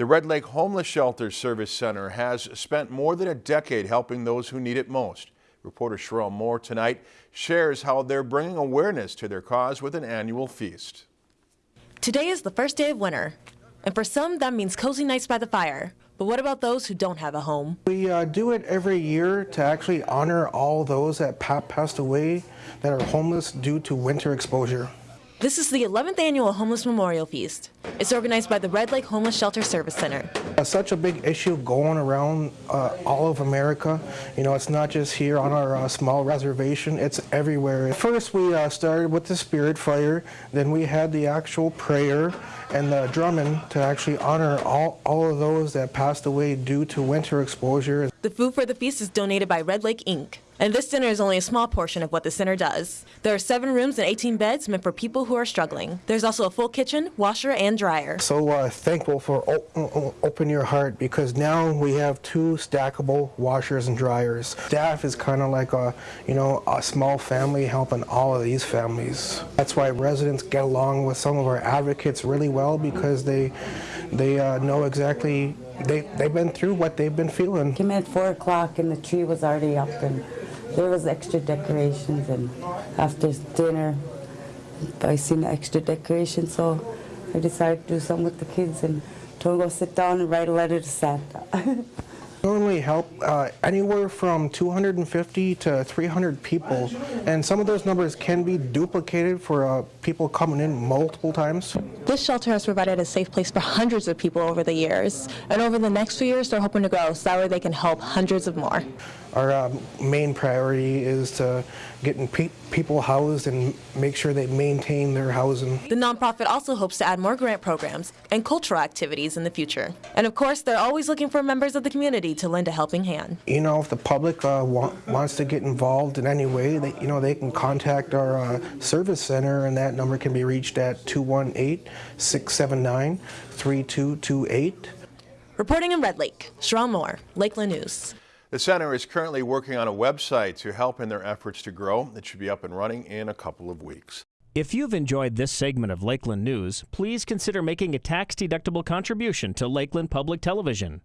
The Red Lake Homeless Shelter Service Center has spent more than a decade helping those who need it most. Reporter Sherelle Moore tonight shares how they're bringing awareness to their cause with an annual feast. Today is the first day of winter, and for some that means cozy nights by the fire. But what about those who don't have a home? We uh, do it every year to actually honor all those that passed away that are homeless due to winter exposure. This is the 11th annual Homeless Memorial Feast. It's organized by the Red Lake Homeless Shelter Service Center. Uh, such a big issue going around uh, all of America. You know, it's not just here on our uh, small reservation, it's everywhere. First, we uh, started with the spirit fire, then we had the actual prayer and the drumming to actually honor all, all of those that passed away due to winter exposure. The food for the feast is donated by Red Lake Inc. And this dinner is only a small portion of what the center does. There are seven rooms and 18 beds meant for people who are struggling. There's also a full kitchen, washer, and dryer. So uh, thankful for Open Your Heart because now we have two stackable washers and dryers. Staff is kind of like a, you know, a small family helping all of these families. That's why residents get along with some of our advocates really well because they, they uh, know exactly they, they've been through what they've been feeling. Came in at 4 o'clock and the tree was already up and there was extra decorations and after dinner I seen the extra decorations so I decided to do something with the kids and told them to go sit down and write a letter to Santa. Normally help uh, anywhere from 250 to 300 people, and some of those numbers can be duplicated for uh, people coming in multiple times. This shelter has provided a safe place for hundreds of people over the years, and over the next few years they're hoping to grow so that way they can help hundreds of more. Our uh, main priority is to getting pe people housed and make sure they maintain their housing. The nonprofit also hopes to add more grant programs and cultural activities in the future. And of course, they're always looking for members of the community to lend a helping hand. You know, if the public uh, wa wants to get involved in any way, they, you know, they can contact our uh, service center and that number can be reached at 218-679-3228. Reporting in Red Lake, Sherelle Moore, Lakeland News. The center is currently working on a website to help in their efforts to grow. It should be up and running in a couple of weeks. If you've enjoyed this segment of Lakeland News, please consider making a tax-deductible contribution to Lakeland Public Television.